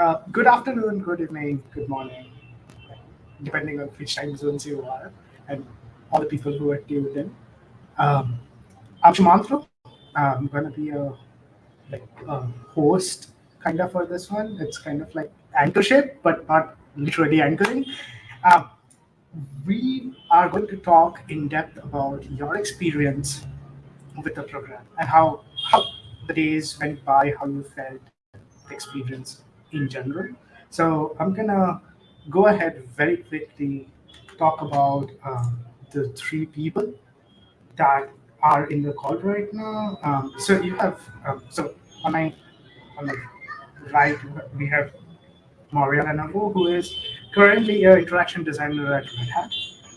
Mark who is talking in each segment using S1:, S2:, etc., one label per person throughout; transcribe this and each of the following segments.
S1: Uh, good afternoon, good evening, good morning, depending on which time zones you are, and all the people who are tuned in. Um, I'm Sumantro. I'm going to be a like a host kind of for this one. It's kind of like anchorship, but not literally anchoring. Um, we are going to talk in depth about your experience with the program and how how the days went by, how you felt the experience in general. So I'm gonna go ahead very quickly talk about um, the three people that are in the call right now. Um, so you have um, so on my on my right we have Maria Leonova, who is currently an interaction designer at Red Hat.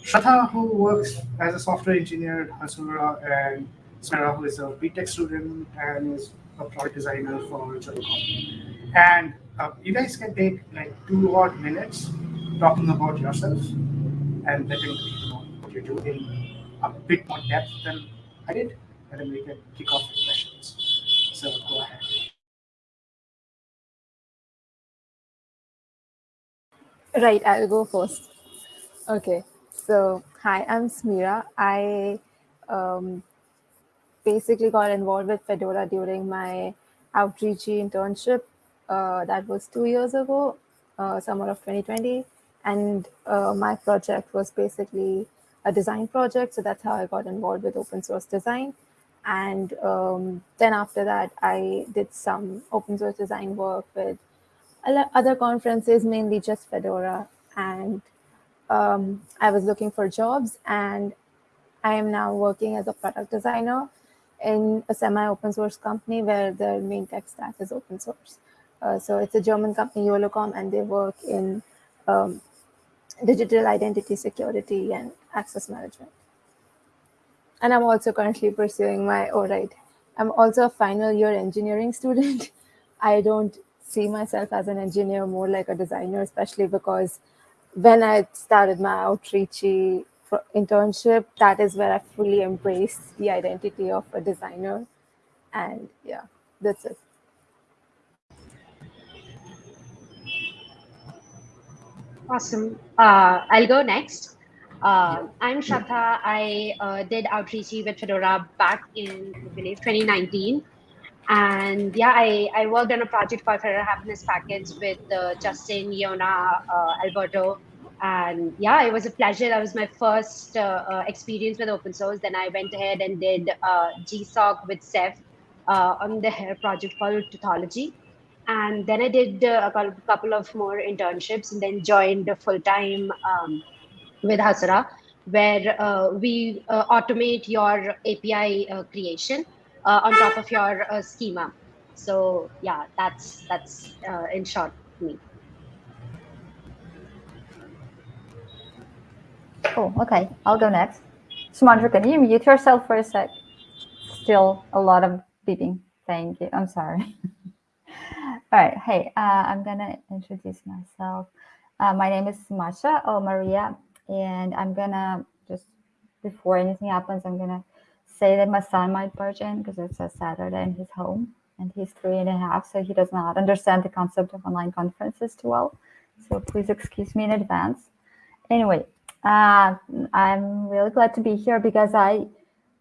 S1: Shraddha, who works as a software engineer at Hasura, and Smera, who is a BTech student and is a product designer for Jolocom. And uh, you guys can take like two odd minutes talking about yourself and letting people know what you do in a bit more depth than I did, and then we can kick off with questions. So go ahead.
S2: Right, I'll go first. Okay, so hi, I'm Smera. I um, basically got involved with Fedora during my outreachy internship. Uh, that was two years ago, uh, summer of 2020. And uh, my project was basically a design project. So that's how I got involved with open source design. And um, then after that, I did some open source design work with other conferences, mainly just Fedora. And um, I was looking for jobs and I am now working as a product designer in a semi-open source company where the main tech stack is open source. Uh, so it's a German company, Jolocom, and they work in um, digital identity security and access management. And I'm also currently pursuing my, right, I'm also a final year engineering student. I don't see myself as an engineer, more like a designer, especially because when I started my outreachy internship, that is where I fully embraced the identity of a designer. And yeah, that's it.
S3: Awesome. Uh, I'll go next. Uh, I'm Shraddha. I uh, did outreachy with Fedora back in, I believe, 2019. And yeah, I, I worked on a project called Fedora Happiness Packets with uh, Justin, Jona, uh, Alberto. And yeah, it was a pleasure. That was my first uh, experience with open source. Then I went ahead and did GSOC with Ceph on the project called Teuthology. And then I did a couple of more internships and then joined full time um, with Hasura, where we automate your API creation uh, on top of your uh, schema. So yeah, that's that's uh, in short me.
S4: Oh, okay. I'll go next. Sumantro, can you mute yourself for a sec? Still a lot of beeping. Thank you. I'm sorry. All right. Hey, uh, I'm going to introduce myself. Uh, my name is Masha or Maria, and I'm going to just before anything happens, I'm going to say that my son might barge in because it's a Saturday and he's home and he's three and a half, so he does not understand the concept of online conferences too well. So please excuse me in advance. Anyway, uh, I'm really glad to be here because I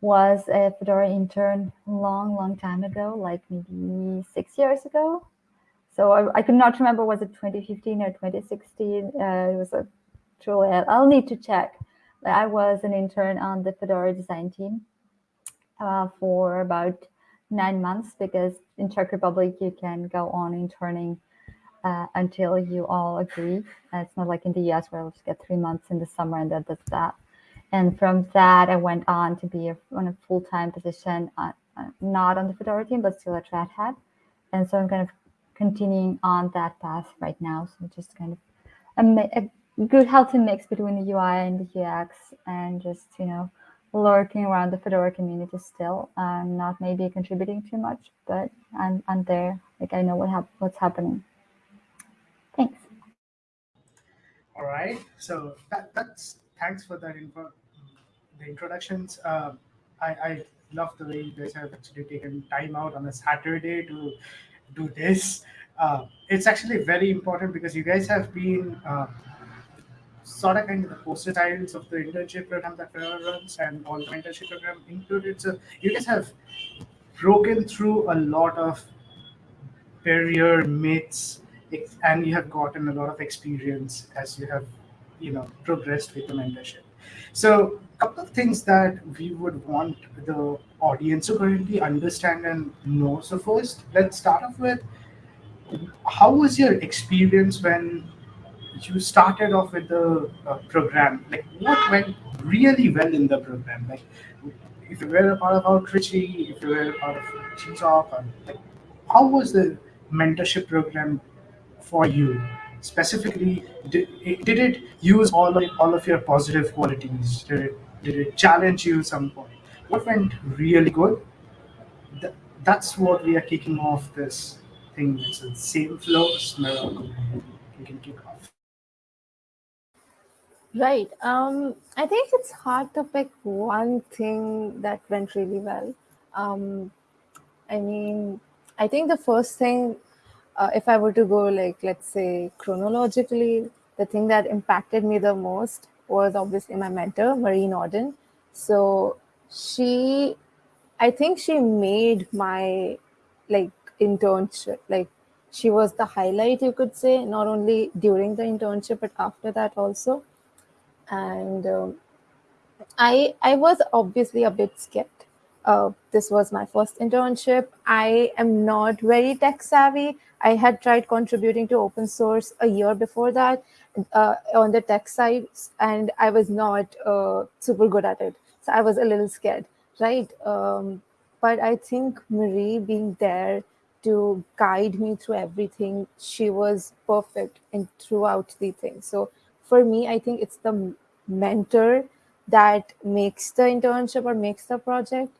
S4: was a Fedora intern long, long time ago, like maybe six years ago. So I, I could not remember was it 2015 or 2016. Uh, it was a truly, I'll need to check. I was an intern on the Fedora design team uh, for about nine months because in Czech Republic you can go on interning uh, until you all agree. Uh, it's not like in the US where we just get three months in the summer and that's that. And from that, I went on to be a, on a full-time position, uh, uh, not on the Fedora team, but still at Red Hat. And so I'm kind of continuing on that path right now. So just kind of a, a good healthy mix between the UI and the UX and just, you know, lurking around the Fedora community still. I'm not maybe contributing too much, but I'm, I'm there. Like I know what hap what's happening. Thanks.
S1: All right. So that, that's thanks for that info, the introductions. Um, I, I love the way you guys have actually taken time out on a Saturday to do this. uh, it's actually very important because you guys have been uh, sort of kind of the poster childs of the internship program that Fedora runs and all the internship program included. So you guys have broken through a lot of barrier myths and you have gotten a lot of experience as you have you know progressed with the mentorship so a couple of things that we would want the audience to currently understand and know. So first let's start off with how was your experience when you started off with the uh, program? Like what went really well in the program? Like if you were a part of Outreachy, if you were a part of GSoC, like how was the mentorship program for you specifically did, did it use all of, all of your positive qualities? Did it, did it challenge you some point? What went really good? Th- that's what we are kicking off this thing. It's the same flow Smera, you can kick off.
S2: Right um i think it's hard to pick one thing that went really well. Um i mean i think the first thing uh, if I were to go like let's say chronologically, the thing that impacted me the most was obviously my mentor, Marie Nordin. So she, I think she made my like internship like she was the highlight you could say not only during the internship but after that also and um, i i was obviously a bit scared uh, this was my first internship. I am not very tech savvy. I had tried contributing to open source a year before that uh, on the tech side, and I was not uh, super good at it. So I was a little scared, right? Um, but I think Marie being there to guide me through everything, she was perfect in throughout the thing. So for me, I think it's the mentor that makes the internship or makes the project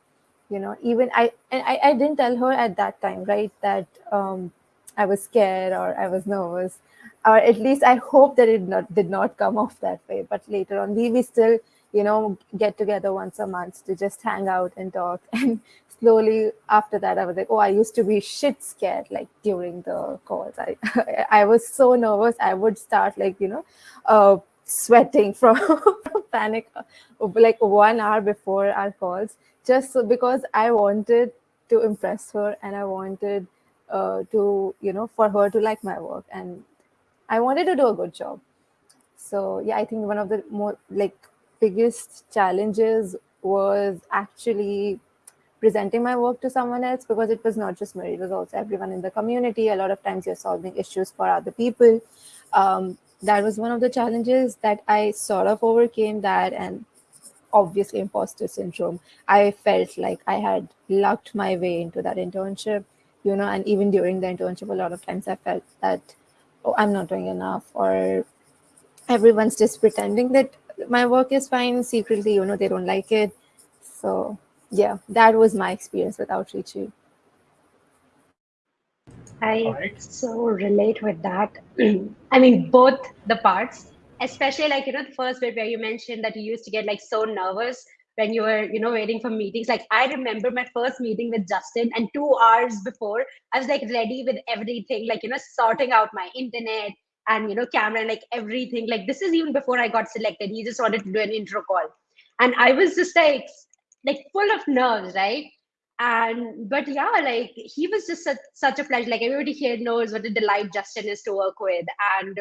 S2: you know even i and I, I didn't tell her at that time right that um i was scared or i was nervous. Or at least i hope that it not did not come off that way. But later on we we still you know get together once a month to just hang out and talk. And slowly after that i was like oh i used to be shit scared like during the calls. I i was so nervous i would start like you know uh sweating from, from panic like one hour before our calls just so, because I wanted to impress her and I wanted uh, to, you know, for her to like my work and I wanted to do a good job. So yeah, I think one of the more like biggest challenges was actually presenting my work to someone else because it was not just me, it was also everyone in the community. A lot of times you're solving issues for other people. Um, that was one of the challenges that I sort of overcame that and obviously imposter syndrome. I felt like I had lucked my way into that internship, you know, and even during the internship, a lot of times I felt that, oh, I'm not doing enough, or everyone's just pretending that my work is fine secretly, you know, they don't like it. So, yeah, that was my experience with Outreachy.
S3: I right. so relate with that. I mean, both the parts especially like you know the first bit where you mentioned that you used to get like so nervous when you were you know waiting for meetings. Like i remember my first meeting with justin and two hours before i was like ready with everything like you know sorting out my internet and you know camera and like everything. Like this is even before i got selected. He just wanted to do an intro call. And i was just like like full of nerves right and but yeah like he was just such, such a pleasure like everybody here knows what a delight justin is to work with and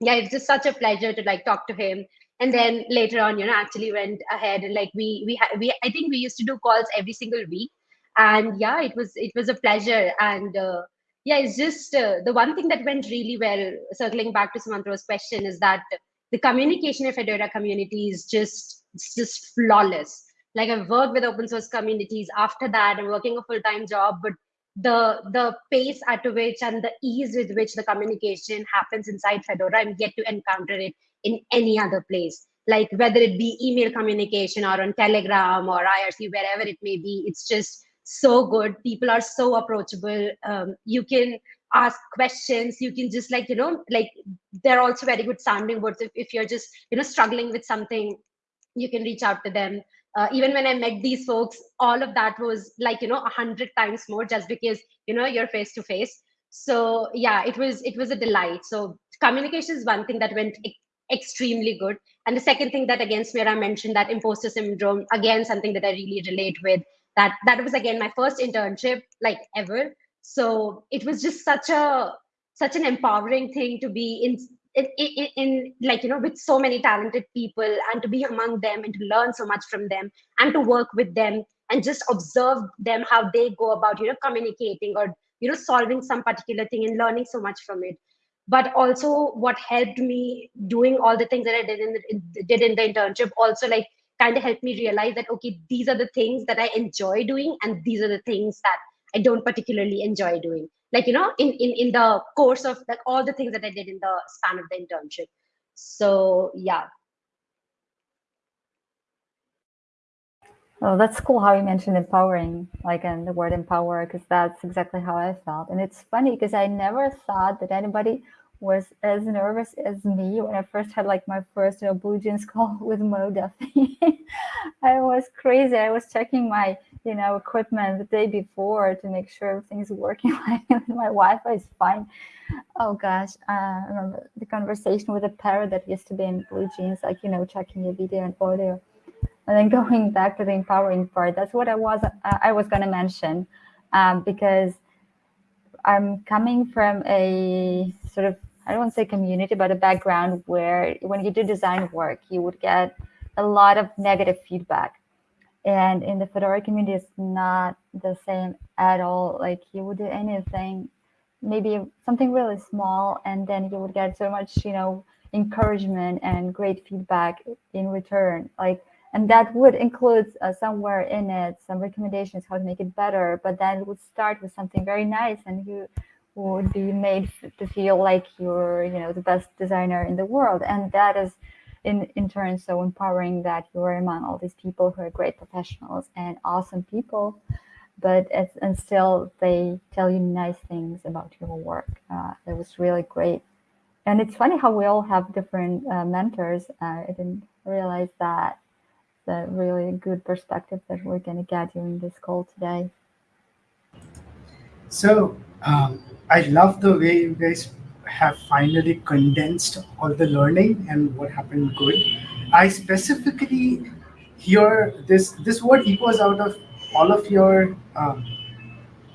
S3: yeah, it's just such a pleasure to like talk to him. And then later on, you know, actually went ahead and like we we ha- we I think we used to do calls every single week, and yeah, it was it was a pleasure. And uh, yeah, it's just uh, the one thing that went really well. Circling back to Sumantro's question is that the communication of Fedora community is just it's just flawless. Like I've worked with open source communities. After that, I'm working a full time job, but the the pace at which and the ease with which the communication happens inside fedora i'm yet to encounter it in any other place. Like whether it be email communication or on telegram or irc wherever it may be it's just so good. People are so approachable. Um, you can ask questions. You can just like you know like they're also very good sounding boards. If, if you're just you know struggling with something you can reach out to them uh, even when i met these folks all of that was like you know a hundred times more just because you know you're face to face So yeah, it was it was a delight. So communication is one thing that went e- extremely good, and the second thing that again Smera mentioned that imposter syndrome again something that I really relate with. That that was again my first internship like ever. So it was just such a such an empowering thing to be in in, in, in like you know with so many talented people and to be among them and to learn so much from them and to work with them and just observe them how they go about you know communicating or you know solving some particular thing and learning so much from it. But also what helped me doing all the things that i did in the, did in the internship also like kind of helped me realize that okay these are the things that i enjoy doing and these are the things that i don't particularly enjoy doing like you know in in, in the course of like all the things that i did in the span of the internship so yeah
S4: Oh, that's cool how you mentioned empowering, like, and the word empower, because that's exactly how I felt. And it's funny because I never thought that anybody was as nervous as me when I first had like my first you know, Blue Jeans call with Mo Duffy. I was crazy. I was checking my you know equipment the day before to make sure everything's working. my Wi-Fi is fine. Oh gosh, uh, I remember the conversation with a parrot that used to be in Blue Jeans, like you know checking your video and audio. And then going back to the empowering part, that's what I was uh, I was going to mention, um, because I'm coming from a sort of I don't want to say community, but a background where when you do design work, you would get a lot of negative feedback. And in the Fedora community, it's not the same at all. Like you would do anything, maybe something really small, and then you would get so much, you know, encouragement and great feedback in return. Like and that would include uh, somewhere in it some recommendations how to make it better but then it would start with something very nice and you would be made to feel like you're you know the best designer in the world. And that is in in turn so empowering that you're among all these people who are great professionals and awesome people but it's, and still they tell you nice things about your work. Uh, it was really great. And it's funny how we all have different uh, mentors. Uh, i didn't realize that the really good perspective that we're going to get during this call today.
S1: So um, I love the way you guys have finally condensed all the learning and what happened good. I specifically hear this this word echoes out of all of your um,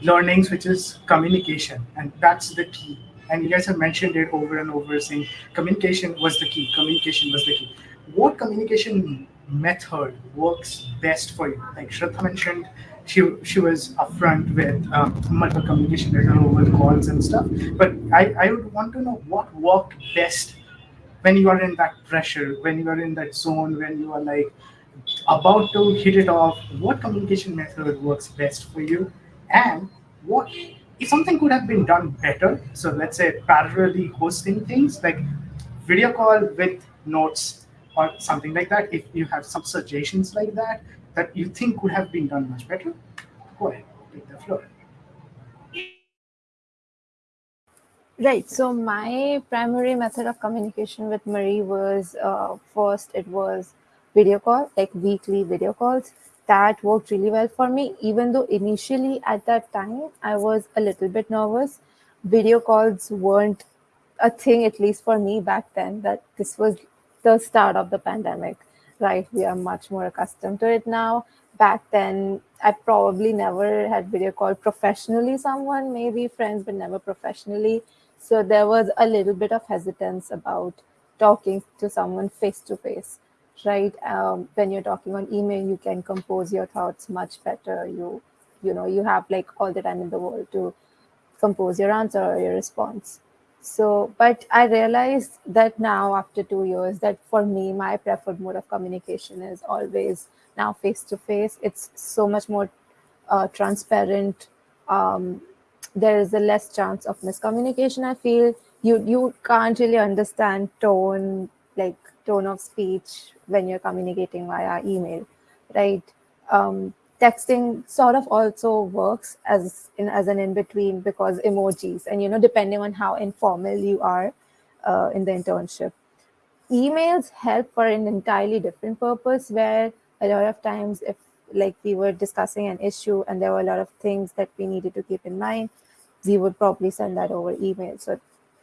S1: learnings, which is communication, and that's the key. And you guys have mentioned it over and over, saying communication was the key. Communication was the key. What communication method works best for you. Like Shraddha mentioned, she she was upfront with um, multiple communication over calls and stuff. But I, I would want to know what worked best when you are in that pressure, when you are in that zone, when you are like about to hit it off. What communication method works best for you, and what if something could have been done better? So let's say parallelly hosting things like video call with notes or something like that, if you have some suggestions like that that you think could have been done much better, go ahead, take the floor.
S2: Right. So my primary method of communication with Marie was uh, first it was video call, like weekly video calls. That worked really well for me, even though initially at that time I was a little bit nervous. Video calls weren't a thing, at least for me back then. That this was the start of the pandemic, right? We are much more accustomed to it now. Back then, I probably never had video call professionally someone, maybe friends, but never professionally. So there was a little bit of hesitance about talking to someone face to face, right? Um, when you're talking on email, you can compose your thoughts much better. You, you know, you have like all the time in the world to compose your answer or your response. So, but I realized that now after two years, that for me, my preferred mode of communication is always now face to face. It's so much more uh, transparent. Um, there is a less chance of miscommunication. I feel you you can't really understand tone, like tone of speech, when you're communicating via email, right? Um, texting sort of also works as in as an in between because emojis and you know depending on how informal you are uh, in the internship emails help for an entirely different purpose where a lot of times if like we were discussing an issue and there were a lot of things that we needed to keep in mind we would probably send that over email. So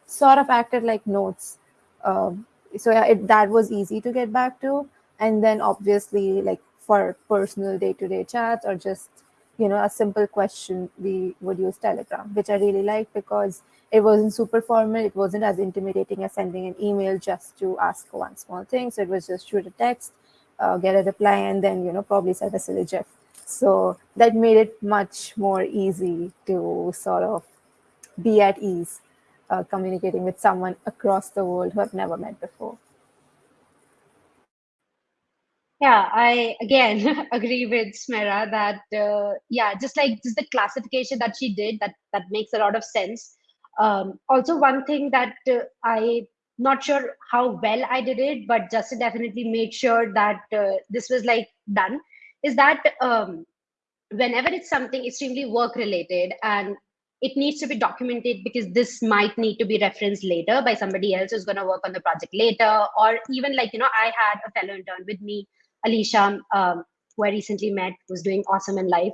S2: sort of acted like notes. Um, so yeah, it, that was easy to get back to. And then obviously, like for personal day-to-day chats or just you know a simple question, we would use Telegram, which I really liked because it wasn't super formal. It wasn't as intimidating as sending an email just to ask one small thing. So it was just shoot a text, uh, get a reply, and then you know probably send a GIF. So that made it much more easy to sort of be at ease uh, communicating with someone across the world who I've never met before.
S3: Yeah, I again agree with Smera that uh, yeah, just like just the classification that she did, that that makes a lot of sense. Um, also, one thing that uh, I not sure how well I did it, but Justin definitely made sure that uh, this was like done. Is that um, whenever it's something extremely work related and it needs to be documented because this might need to be referenced later by somebody else who's going to work on the project later or even like you know i had a fellow intern with me alicia um, who i recently met was doing awesome in life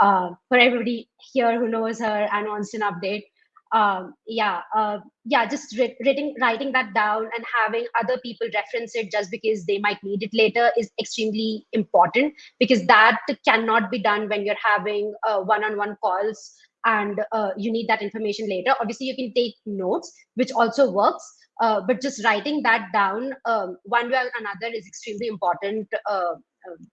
S3: uh, for everybody here who knows her and wants an update um, yeah uh, yeah just writing writing that down and having other people reference it just because they might need it later is extremely important because that cannot be done when you're having uh, one-on-one calls and uh, you need that information later. Obviously, you can take notes, which also works, uh, but just writing that down um, one way or another is extremely important. Uh, um,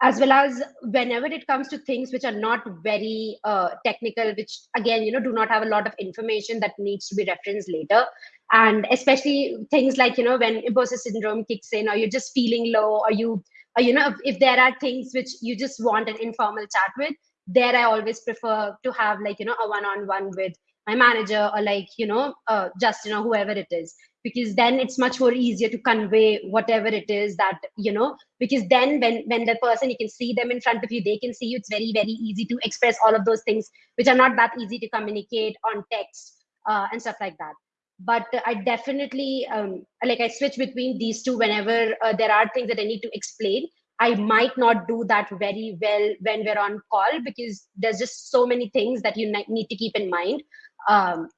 S3: as well as whenever it comes to things which are not very uh, technical, which again, you know, do not have a lot of information that needs to be referenced later. And especially things like, you know, when imposter syndrome kicks in, or you're just feeling low, or you, or, you know, if, if there are things which you just want an informal chat with, there i always prefer to have like you know a one-on-one with my manager or like you know uh, just you know whoever it is. Because then it's much more easier to convey whatever it is that you know because then when when the person you can see them in front of you they can see you. It's very very easy to express all of those things which are not that easy to communicate on text uh, and stuff like that. But i definitely um, like i switch between these two whenever uh, there are things that i need to explain. I might not do that very well when we're on call because there's just so many things that you need to keep in mind. Um,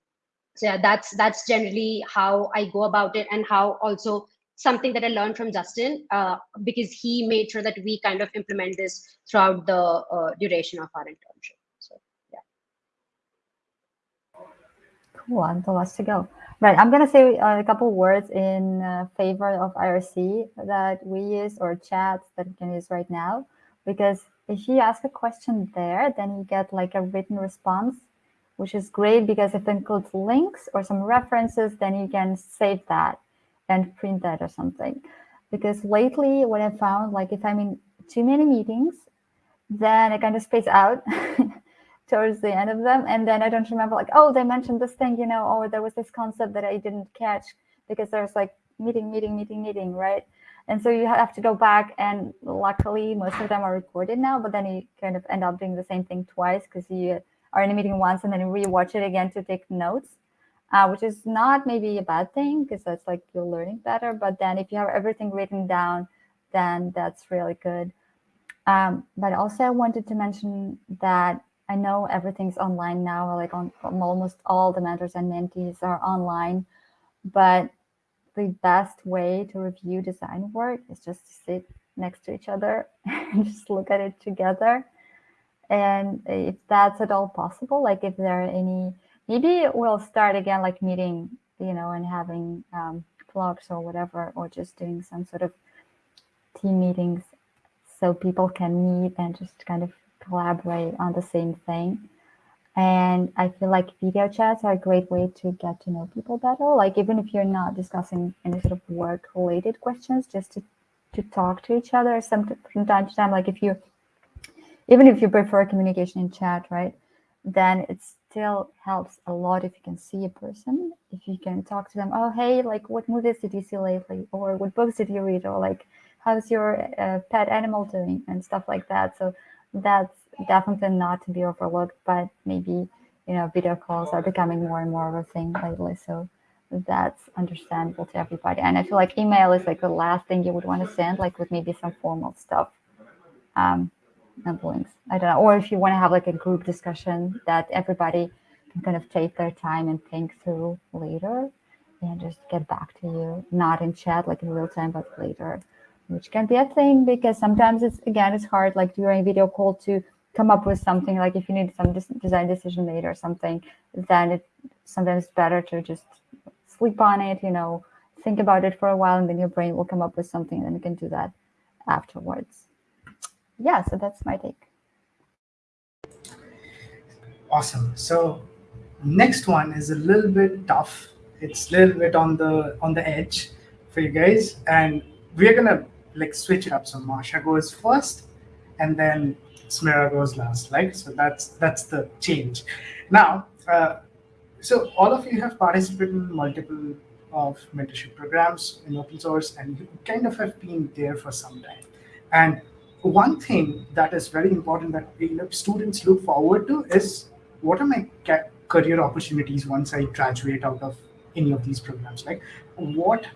S3: so yeah, that's that's generally how I go about it, and how also something that I learned from Justin uh, because he made sure that we kind of implement this throughout the uh, duration of our internship. So yeah.
S4: Cool. And the last to go. Right. I'm to say a couple words in uh, favor of IRC that we use or chats that we can use right now. Because if you ask a question there, then you get like a written response, which is great because if it includes links or some references, then you can save that and print that or something. Because lately, what I found, like if I'm in too many meetings, then I kind of space out towards the end of them and then i don't remember like oh they mentioned this thing you know or there was this concept that i didn't catch because there's like meeting meeting meeting meeting right and so you have to go back and luckily most of them are recorded now but then you kind of end up doing the same thing twice because you are in a meeting once and then rewatch it again to take notes uh, which is not maybe a bad thing because that's like you're learning better. But then if you have everything written down then that's really good. Um, but also i wanted to mention that I know everything's online now, like on, almost all the mentors and mentees are online, but the best way to review design work is just to sit next to each other and just look at it together. And if that's at all possible, like if there are any, maybe we'll start again, like meeting, you know, and having um, vlogs or whatever, or just doing some sort of team meetings so people can meet and just kind of collaborate on the same thing. And I feel like video chats are a great way to get to know people better. Like even if you're not discussing any sort of work related questions, just to, to talk to each other some, from time to time. Like if you, even if you prefer communication in chat, right, then it still helps a lot if you can see a person, if you can talk to them. Oh, hey, like what movies did you see lately? Or what books did you read? Or like, how's your uh, pet animal doing? And stuff like that. So that's definitely not to be overlooked, but maybe, you know, video calls are becoming more and more of a thing lately. So that's understandable to everybody. And I feel like email is like the last thing you would want to send, like with maybe some formal stuff um, links. I don't know. Or if you want to have like a group discussion that everybody can kind of take their time and think through later and just get back to you, not in chat like in real time, but later, which can be a thing because sometimes it's, again, it's hard like during video call to come up with something like if you need some design decision made or something, then it sometimes better to just sleep on it, you know, think about it for a while and then your brain will come up with something and then you can do that afterwards. Yeah, so that's my take.
S1: Awesome. So next one is a little bit tough. It's a little bit on the on the edge for you guys. And we're gonna like switch it up. So Masha goes first and then Smera goes last, right? So that's that's the change. Now, uh, so all of you have participated in multiple of mentorship programs in open source, and you kind of have been there for some time. And one thing that is very important that you know, students look forward to is what are my career opportunities once I graduate out of any of these programs? Like, what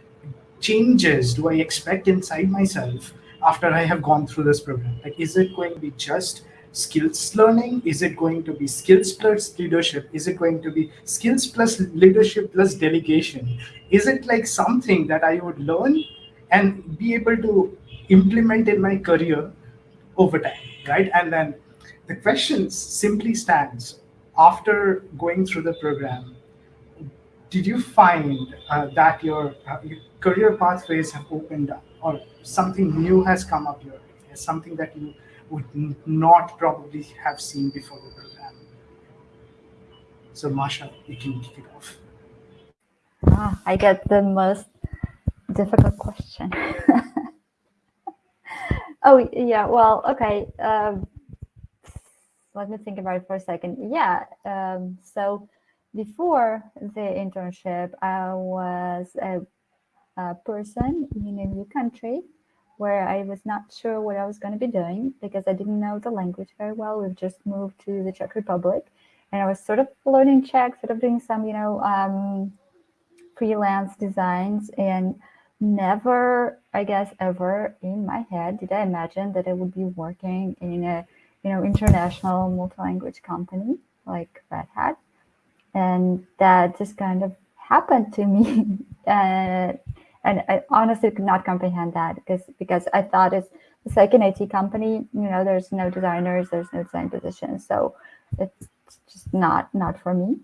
S1: changes do I expect inside myself after I have gone through this program? Like, is it going to be just skills learning? Is it going to be skills plus leadership? Is it going to be skills plus leadership plus delegation? Is it like something that I would learn and be able to implement in my career over time, right? And then the question simply stands after going through the program, did you find uh, that your, uh, your, career pathways have opened up or something new has come up your something that you would not probably have seen before the program? So Masha, you can kick it off.
S4: Ah, I get the most difficult question. oh, yeah, well, okay. Um, let me think about it for a second. Yeah, um, so before the internship, I was a, a person in a new country where I was not sure what I was going to be doing because I didn't know the language very well. We've just moved to the Czech Republic and I was sort of learning Czech, sort of doing some, you know, um, freelance designs and never, I guess, ever in my head did I imagine that I would be working in a, you know, international multi-language company like Red Hat. And that just kind of happened to me. uh, and I honestly could not comprehend that because because I thought it's it's like an IT company. You know, there's no designers, there's no design positions, so it's just not not for me.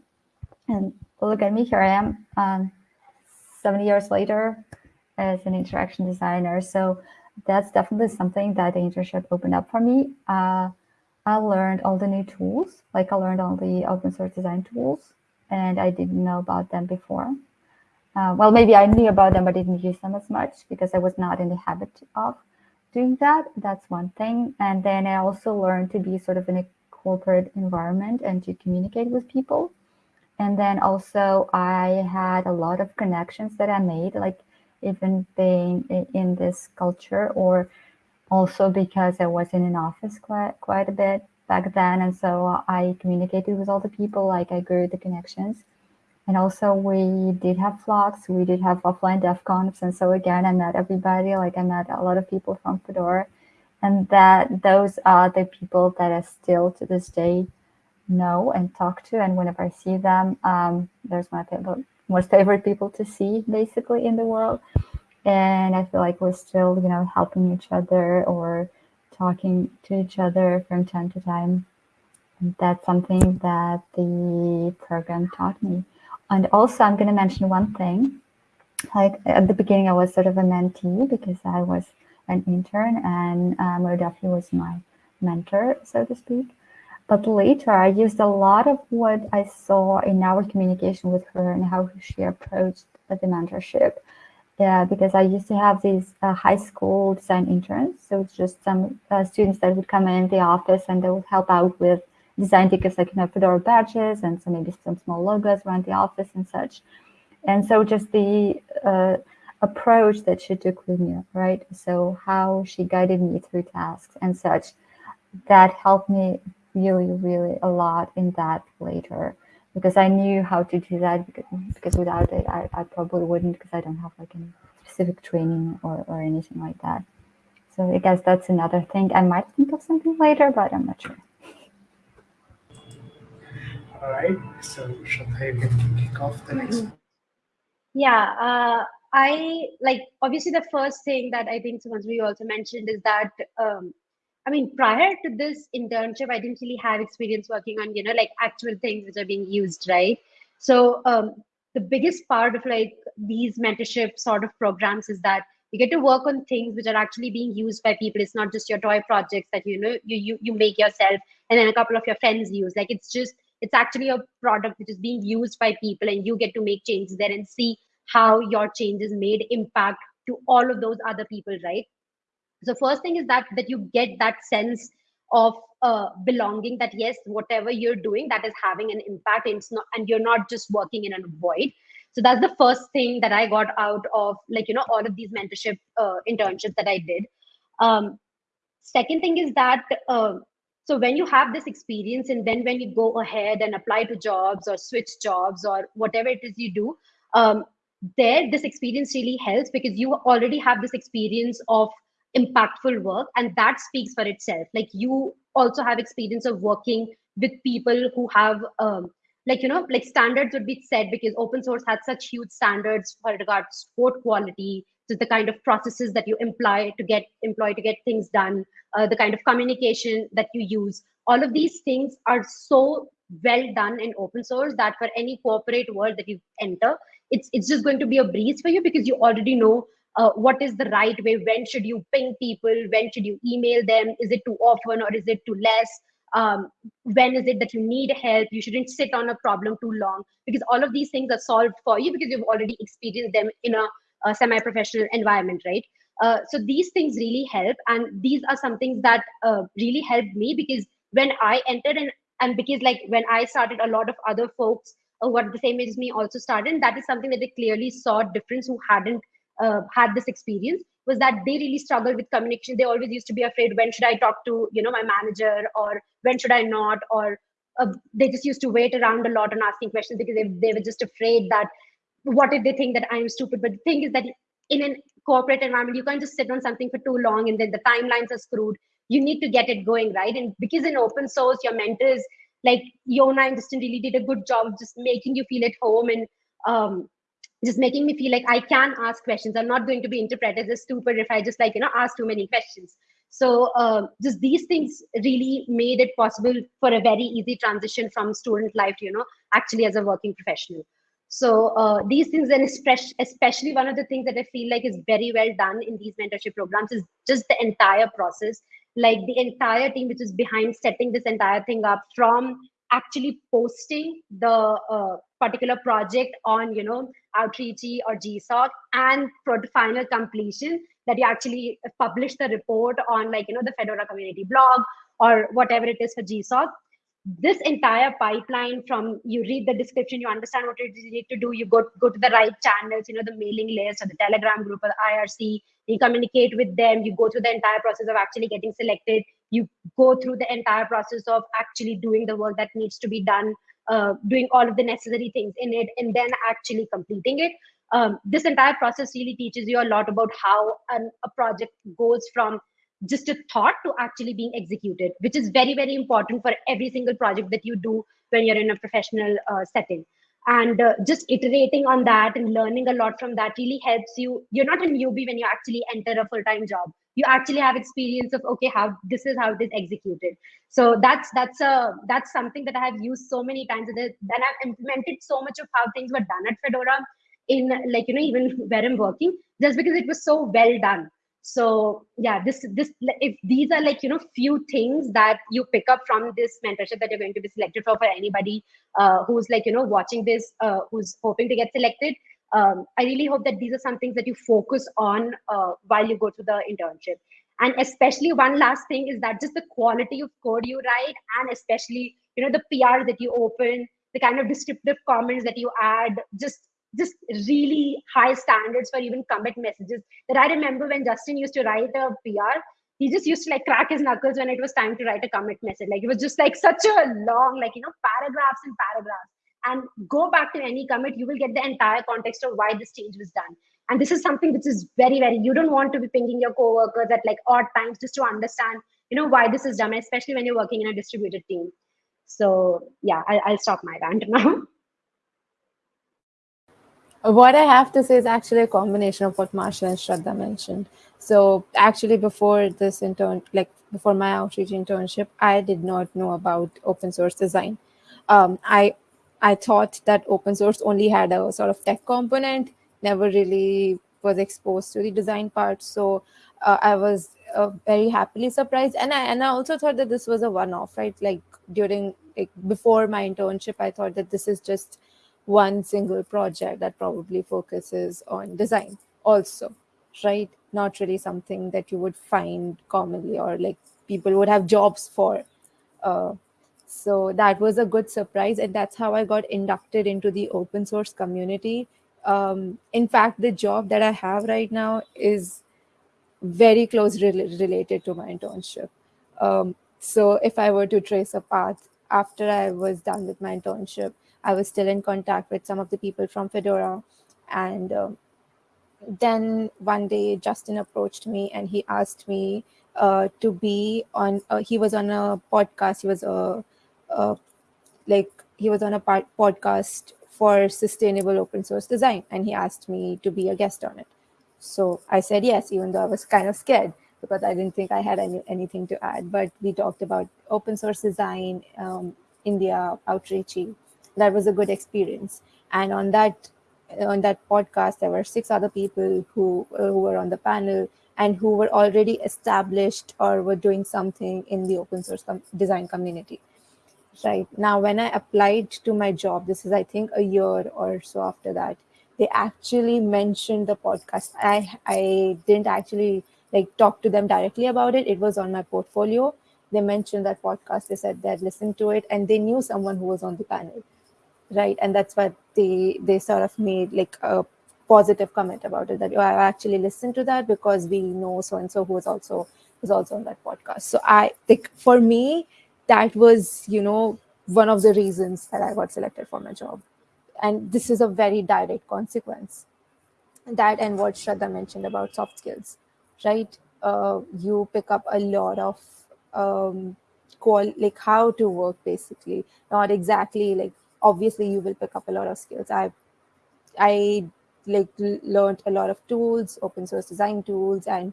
S4: And look at me, here I am, um, seven years later, as an interaction designer. So that's definitely something that the internship opened up for me. Uh, I learned all the new tools, like I learned all the open source design tools, and I didn't know about them before. Uh, well, maybe I knew about them, but didn't use them as much because I was not in the habit of doing that. That's one thing. And then I also learned to be sort of in a corporate environment and to communicate with people. And then also I had a lot of connections that I made, like even being in this culture or also because I was in an office quite, quite a bit back then. And so I communicated with all the people, like I grew the connections. And also we did have flocks, we did have offline DevConfs. And so again, I met everybody, like I met a lot of people from Fedora and that those are the people that I still to this day know and talk to. And whenever I see them, um, there's my favorite, most favorite people to see basically in the world. And I feel like we're still, you know, helping each other or talking to each other from time to time. And that's something that the program taught me. And also, I'm going to mention one thing. Like at the beginning, I was sort of a mentee because I was an intern and um, Mo Duffy was my mentor, so to speak. But later, I used a lot of what I saw in our communication with her and how she approached the mentorship. Yeah, because I used to have these uh, high school design interns. So it's just some uh, students that would come in the office and they would help out with design tickets like you know Fedora badges and so maybe some small logos around the office and such. And so just the uh, approach that she took with me, right? So how she guided me through tasks and such, that helped me really, really a lot in that later because I knew how to do that because, because without it, I, I probably wouldn't because I don't have like any specific training or, or anything like that. So I guess that's another thing. I might think of something later, but I'm not sure.
S1: All right. So Shraddha, you can kick off the next.
S3: Mhm. Yeah, uh, I like obviously the first thing that I think Sumanjali also mentioned is that um, I mean prior to this internship, I didn't really have experience working on you know like actual things which are being used, right? So um, the biggest part of like these mentorship sort of programs is that you get to work on things which are actually being used by people. It's not just your toy projects that you know you you you make yourself and then a couple of your friends use. Like it's just it's actually a product which is being used by people and you get to make changes there and see how your changes made impact to all of those other people right so first thing is that that you get that sense of uh, belonging that yes whatever you're doing that is having an impact. And it's not and you're not just working in a void. So that's the first thing that i got out of like you know all of these mentorship uh, internships that i did. Um, second thing is that uh, so when you have this experience and then when you go ahead and apply to jobs or switch jobs or whatever it is you do um, there this experience really helps because you already have this experience of impactful work and that speaks for itself. Like you also have experience of working with people who have um, like you know like standards would be set because open source has such huge standards for regards code quality just the kind of processes that you employ to get employ to get things done uh, the kind of communication that you use. All of these things are so well done in open source that for any corporate world that you enter it's it's just going to be a breeze for you because you already know uh, what is the right way? When should you ping people? When should you email them? Is it too often or is it too less? Um, when is it that you need help? You shouldn't sit on a problem too long because all of these things are solved for you because you've already experienced them in a, a semi-professional environment right? Uh, so these things really help and these are some things that uh, really helped me because when i entered and and because like when i started a lot of other folks who are the same age as me also started and that is something that they clearly saw difference who hadn't uh, had this experience was that they really struggled with communication. They always used to be afraid when should i talk to you know my manager or when should i not? Or uh, they just used to wait around a lot on asking questions because they, they were just afraid that what if they think that i'm stupid? But the thing is that in a corporate environment you can't just sit on something for too long and then the timelines are screwed. You need to get it going right? And because in open source your mentors like Jona and Justin really did a good job just making you feel at home and um, just making me feel like I can ask questions. I'm not going to be interpreted as stupid if I just like, you know, ask too many questions. So uh, just these things really made it possible for a very easy transition from student life to, you know, actually as a working professional. So uh, these things, and especially one of the things that I feel like is very well done in these mentorship programs is just the entire process like the entire team which is behind setting this entire thing up from actually posting the uh, particular project on you know outreachy or gsoc and for the final completion that you actually publish the report on like you know the fedora community blog or whatever it is for gsoc this entire pipeline from you read the description you understand what you need to do you go go to the right channels you know the mailing list or the telegram group or the irc you communicate with them you go through the entire process of actually getting selected you go through the entire process of actually doing the work that needs to be done uh, doing all of the necessary things in it and then actually completing it um, this entire process really teaches you a lot about how an, a project goes from just a thought to actually being executed, which is very, very important for every single project that you do when you're in a professional uh, setting. And uh, just iterating on that and learning a lot from that really helps you. You're not a newbie when you actually enter a full-time job. You actually have experience of okay, how this is how it is executed. So that's that's a that's something that I have used so many times. Then I've implemented so much of how things were done at Fedora in like you know even where I'm working, just because it was so well done so yeah this this if these are like you know few things that you pick up from this mentorship that you're going to be selected for for anybody uh, who's like you know watching this uh, who's hoping to get selected um, i really hope that these are some things that you focus on uh, while you go to the internship and especially one last thing is that just the quality of code you write and especially you know the pr that you open the kind of descriptive comments that you add just just really high standards for even commit messages that I remember when Justin used to write a PR, he just used to like crack his knuckles when it was time to write a commit message. Like it was just like such a long, like, you know, paragraphs and paragraphs. And go back to any commit, you will get the entire context of why this change was done. And this is something which is very, very, you don't want to be pinging your coworkers at like odd times just to understand, you know, why this is done, especially when you're working in a distributed team. So yeah, I, I'll stop my rant now.
S2: What I have to say is actually a combination of what Masha and Shraddha mentioned. So actually, before this intern, like before my outreach internship, I did not know about open source design. Um, I I thought that open source only had a sort of tech component, never really was exposed to the design part. So uh, I was uh, very happily surprised, and I and I also thought that this was a one-off, right? Like during like before my internship, I thought that this is just one single project that probably focuses on design also right not really something that you would find commonly or like people would have jobs for uh, so that was a good surprise and that's how i got inducted into the open source community um, in fact the job that i have right now is very close re- related to my internship um, so if i were to trace a path after i was done with my internship I was still in contact with some of the people from Fedora. And um, then one day, Justin approached me and he asked me uh, to be on, uh, he was on a podcast. He was a, a like, he was on a podcast for sustainable open source design. And he asked me to be a guest on it. So I said yes, even though I was kind of scared because I didn't think I had any, anything to add. But we talked about open source design, um, India, outreachy, that was a good experience and on that on that podcast there were six other people who, uh, who were on the panel and who were already established or were doing something in the open source com- design community right. Now when i applied to my job this is i think a year or so after that they actually mentioned the podcast. I i didn't actually like talk to them directly about it. It was on my portfolio. They mentioned that podcast. They said they'd listened to it and they knew someone who was on the panel. Right. And that's what they they sort of made like a positive comment about it that oh, i actually listened to that because we know so and so who was also was also on that podcast. So i think for me that was you know one of the reasons that i got selected for my job. And this is a very direct consequence. That and what Shraddha mentioned about soft skills right? Uh, you pick up a lot of um, qual like how to work basically. Not exactly like obviously you will pick up a lot of skills. I i like learned a lot of tools open source design tools and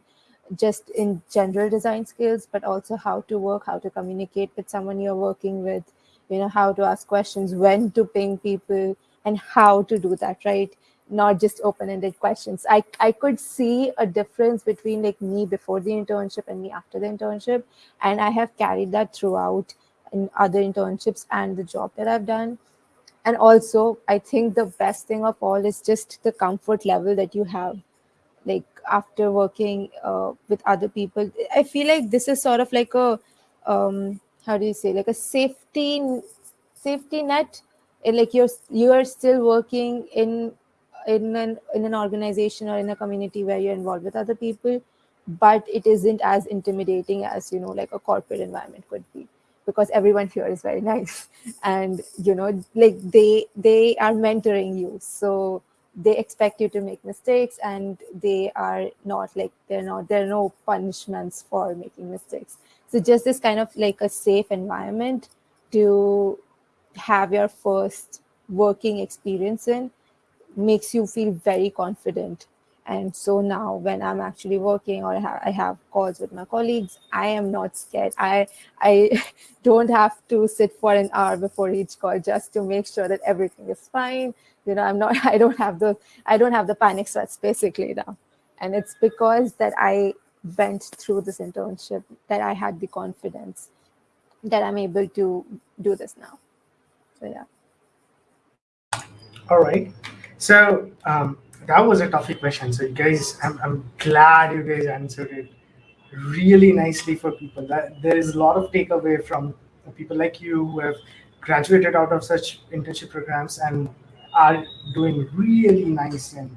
S2: just in general design skills but also how to work how to communicate with someone you're working with you know how to ask questions when to ping people and how to do that right? Not just open-ended questions. I i could see a difference between like me before the internship and me after the internship and i have carried that throughout in other internships and the job that i've done. And also i think the best thing of all is just the comfort level that you have like after working uh, with other people i feel like this is sort of like a um, how do you say like a safety safety net. And like you're you're still working in in an in an organization or in a community where you're involved with other people but it isn't as intimidating as you know like a corporate environment could be because everyone here is very nice. And you know like they they are mentoring you. So they expect you to make mistakes and they are not like they're not there are no punishments for making mistakes. So just this kind of like a safe environment to have your first working experience in makes you feel very confident and so now when i'm actually working or I have, calls with my colleagues i am not scared. I i don't have to sit for an hour before each call just to make sure that everything is fine. You know i'm not i don't have the i don't have the panic sweats basically now. And it's because that i went through this internship that i had the confidence that i'm able to do this now. So yeah.
S1: All right. So um, that was a tough question. So, you guys, I'm, I'm glad you guys answered it really nicely for people. That there is a lot of takeaway from people like you who have graduated out of such internship programs and are doing really nice in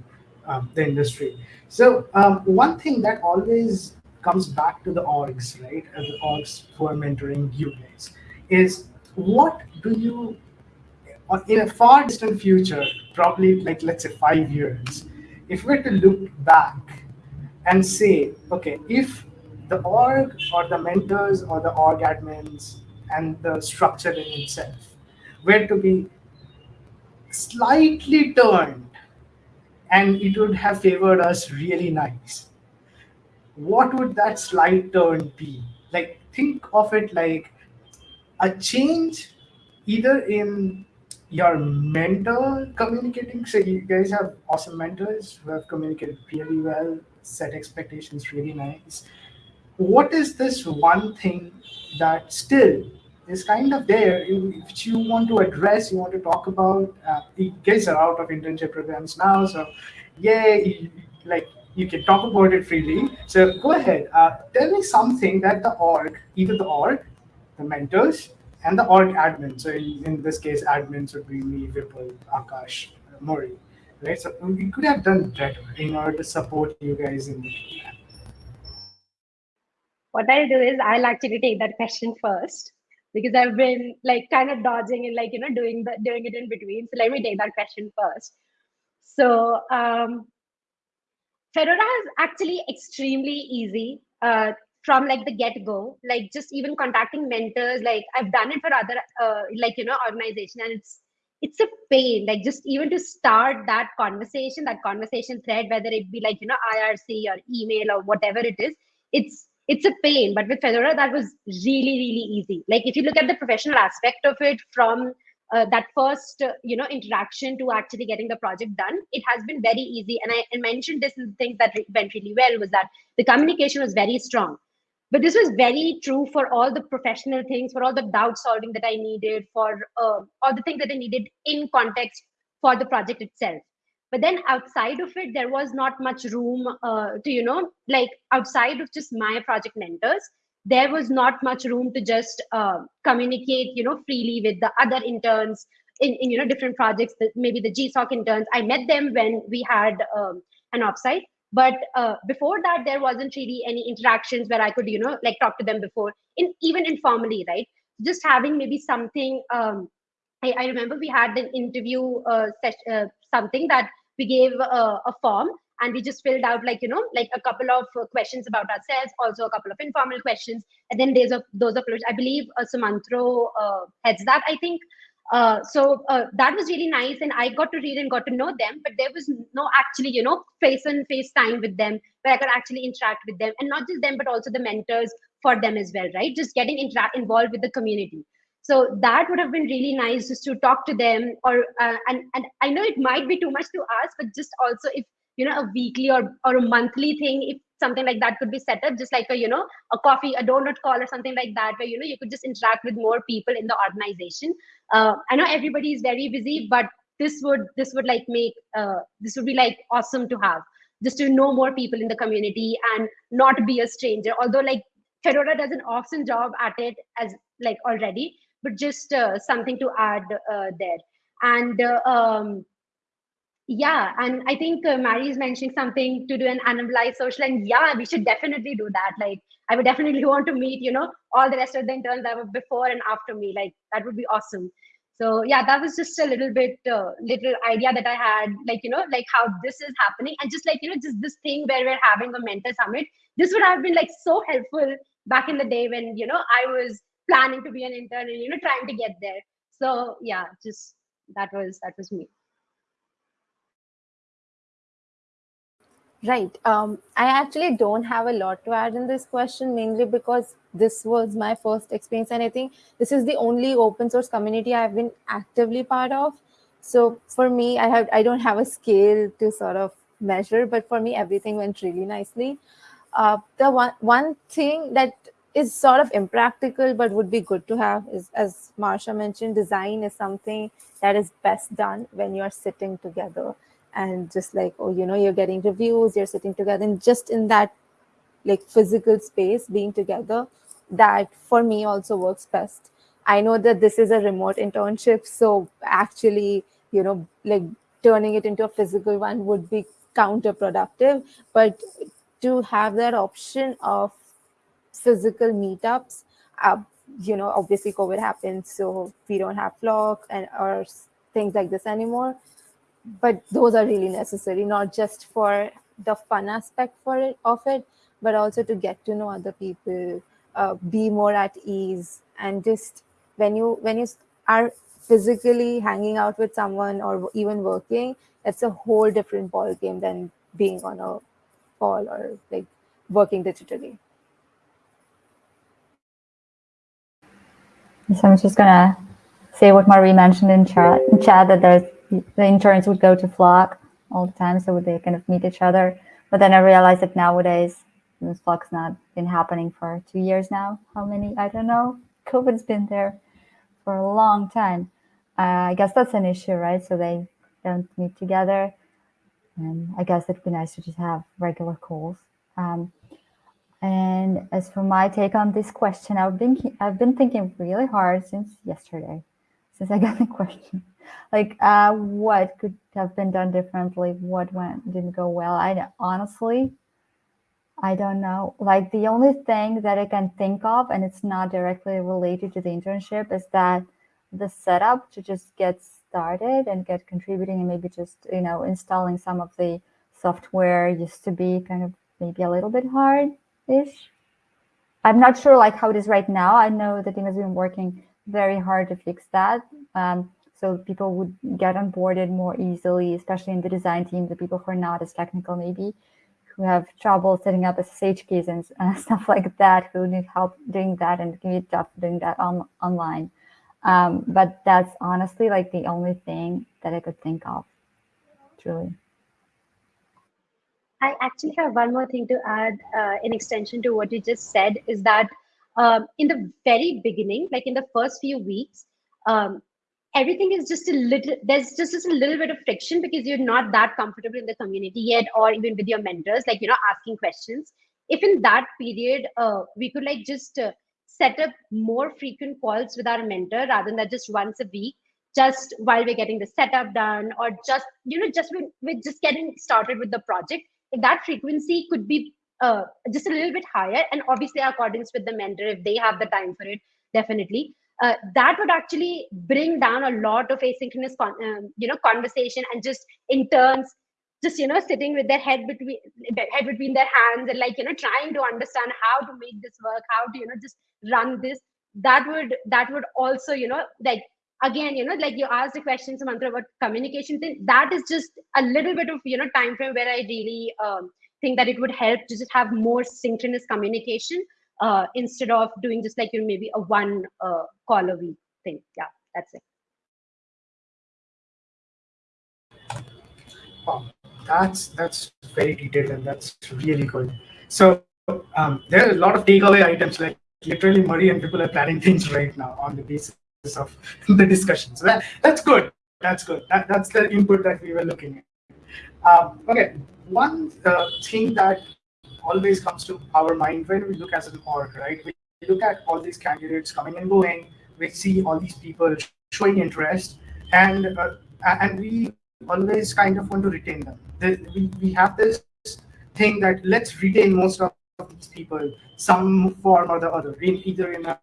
S1: um, the industry. So, um, one thing that always comes back to the orgs, right? Uh, the orgs who are mentoring you guys is what do you in a far distant future, probably like let's say five years, if we were to look back and say, okay, if the org or the mentors or the org admins and the structure in itself were to be slightly turned and it would have favored us really nice, what would that slight turn be? Like, think of it like a change either in your mentor communicating. So, you guys have awesome mentors who have communicated really well, set expectations really nice. What is this one thing that still is kind of there, which you want to address, you want to talk about? Uh, you guys are out of internship programs now, so yeah, like you can talk about it freely. So go ahead, uh, tell me something that the org, either the org, the mentors, and the org admin. So in, this case, admins would be me, Vipul, Akash, Marie, right? So we could have done better in order to support you guys in the
S3: What I'll do is I'll actually take that question first because I've been like kind of dodging and like you know doing the doing it in between. So let me take that question first. So um, Fedora is actually extremely easy uh, from like the get go. Like just even contacting mentors. Like I've done it for other uh, like you know organization, and it's it's a pain. Like just even to start that conversation, that conversation thread, whether it be like you know IRC or email or whatever it is, it's it's a pain. But with Fedora, that was really really easy. Like if you look at the professional aspect of it from uh, that first uh, you know interaction to actually getting the project done it has been very easy and i and mentioned this in the things that went really well was that the communication was very strong but this was very true for all the professional things for all the doubt solving that i needed for uh, all the things that i needed in context for the project itself. But then outside of it there was not much room uh, to you know like outside of just my project mentors there was not much room to just uh, communicate you know freely with the other interns in, in you know different projects maybe the gsoc interns. I met them when we had um, an offsite but uh, before that there wasn't really any interactions where i could you know like talk to them before in even informally right? Just having maybe something um, I, I remember we had an interview uh, uh, something that we gave uh, a form and we just filled out like you know like a couple of uh, questions about ourselves also a couple of informal questions and then there's a those are i believe uh, sumantro uh, heads that i think uh, so uh, that was really nice and i got to read and got to know them but there was no actually you know face and face time with them where i could actually interact with them and not just them but also the mentors for them as well right? Just getting involved with the community. So that would have been really nice just to talk to them or uh, and and i know it might be too much to ask but just also if you know a weekly or or a monthly thing if something like that could be set up just like a you know a coffee a donut call or something like that where you know you could just interact with more people in the organization. Uh, i know everybody is very busy but this would this would like make uh, this would be like awesome to have just to know more people in the community and not be a stranger. Although like fedora does an awesome job at it as like already but just uh, something to add uh, there. And uh, um, yeah and i think uh, marie is mentioning something to do an anonymized social and yeah we should definitely do that. Like i would definitely want to meet you know all the rest of the interns that were before and after me. Like that would be awesome. So yeah that was just a little bit uh, little idea that i had like you know like how this is happening. And just like you know just this thing where we're having a mentor summit. This would have been like so helpful back in the day when you know i was planning to be an intern and you know trying to get there. So yeah just that was that was me
S2: Right. Um, I actually don't have a lot to add in this question, mainly because this was my first experience, and I think this is the only open source community I've been actively part of. So for me, I have I don't have a scale to sort of measure, but for me, everything went really nicely. Uh, the one one thing that is sort of impractical but would be good to have is, as Masha mentioned, design is something that is best done when you're sitting together and just like oh you know you're getting reviews you're sitting together and just in that like physical space being together that for me also works best. I know that this is a remote internship so actually you know like turning it into a physical one would be counterproductive but to have that option of physical meetups uh, you know obviously covid happened so we don't have flock and or things like this anymore but those are really necessary not just for the fun aspect for it of it but also to get to know other people uh, be more at ease. And just when you when you are physically hanging out with someone or even working it's a whole different ball game than being on a call or like working digitally.
S4: So i'm just gonna say what marie mentioned in chat in chat that there's the interns would go to flock all the time so they kind of meet each other but then i realized that nowadays this flock's not been happening for two years now how many i don't know covid's been there for a long time uh, I guess that's an issue, right? So they don't meet together. And I guess it'd be nice to just have regular calls. Um, and as for my take on this question, I've been I've been thinking really hard since yesterday, since I got the question. Like, uh, what could have been done differently? What went didn't go well? I honestly, I don't know. Like the only thing that I can think of, and it's not directly related to the internship, is that the setup to just get started and get contributing and maybe just you know installing some of the software used to be kind of maybe a little bit hard-ish. I'm not sure like how it is right now. I know the team has been working very hard to fix that. Um, so people would get onboarded more easily, especially in the design team, the people who are not as technical maybe, who have trouble setting up SSH keys and uh, stuff like that, who need help doing that and can be tough doing that on, online. Um, but that's honestly like the only thing that I could think of, truly.
S3: I actually have one more thing to add uh, in extension to what you just said is that um, in the very beginning, like in the first few weeks, um, everything is just a little, there's just, just a little bit of friction because you're not that comfortable in the community yet, or even with your mentors, like, you know, asking questions. If in that period, uh, we could like just uh, set up more frequent calls with our mentor rather than just once a week just while we're getting the setup done or just you know just with, with just getting started with the project if that frequency could be uh, just a little bit higher and obviously accordance with the mentor if they have the time for it definitely. Uh, that would actually bring down a lot of asynchronous um, you know conversation and just interns just you know sitting with their head between head between their hands and like you know trying to understand how to make this work how to you know just run this. That would that would also you know like again you know like you asked the question Sumantro about communication thing. That is just a little bit of you know time frame where I really um, think that it would help to just have more synchronous communication uh, instead of doing just like you know, maybe a one uh, call a week thing yeah that's it
S1: Wow, that's that's very detailed and that's really good. So um, there are a lot of takeaway items like literally Marie and people are planning things right now on the basis of the discussion. So that, that's good. That's good. That, that's the input that we were looking at. Um, okay, one uh, thing that always comes to our mind when we look as an org, right? We look at all these candidates coming and going. We see all these people showing interest, and uh, and we always kind of want to retain them. The, we, we have this thing that let's retain most of these people some form or the other, in either in a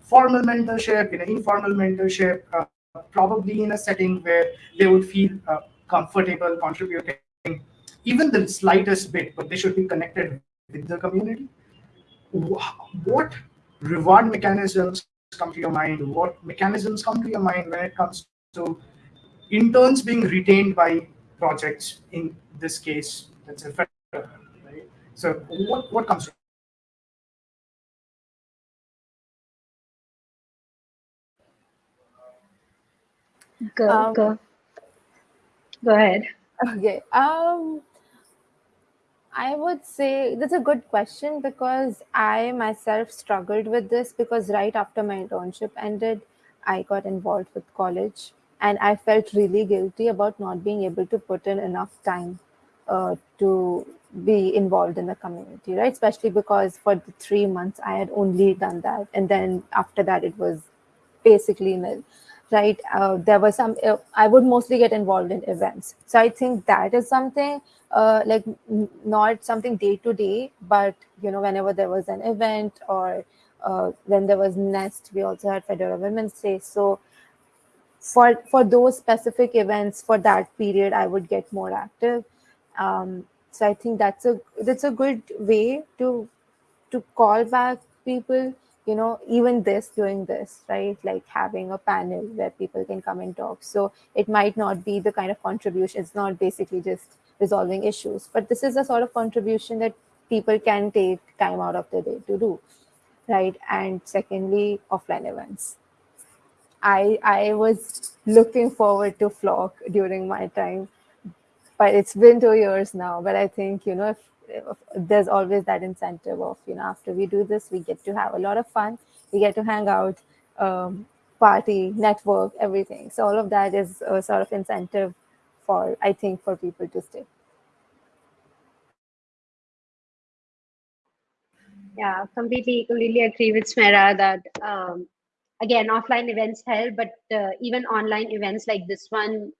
S1: formal mentorship, in an informal mentorship, uh, probably in a setting where they would feel uh, comfortable contributing even the slightest bit, but they should be connected with the community. What reward mechanisms come to your mind? What mechanisms come to your mind when it comes to interns being retained by projects, in this case, that's a right? So what, what comes
S3: Go,
S2: Um,
S3: go. Go ahead.
S2: Okay. Um, I would say that's a good question because I myself struggled with this because right after my internship ended, I got involved with college and I felt really guilty about not being able to put in enough time uh, to be involved in the community, right? Especially because for the three months I had only done that. And then after that, it was basically nil right? Uh, there were some uh, i would mostly get involved in events. So i think that is something uh, like not something day to day but you know whenever there was an event or uh, when there was nest we also had fedora women's day. So for for those specific events for that period i would get more active. Um, so i think that's a that's a good way to to call back people you know even this doing this right? Like having a panel where people can come and talk. So it might not be the kind of contribution it's not basically just resolving issues but this is a sort of contribution that people can take time out of the day to do right? And secondly offline events. I i was looking forward to flock during my time but it's been two years now but i think you know if there's always that incentive of you know after we do this we get to have a lot of fun. We get to hang out um, party network everything. So all of that is a sort of incentive for i think for people to stay.
S3: Yeah completely completely agree with smera that um, again offline events help but uh, even online events like this one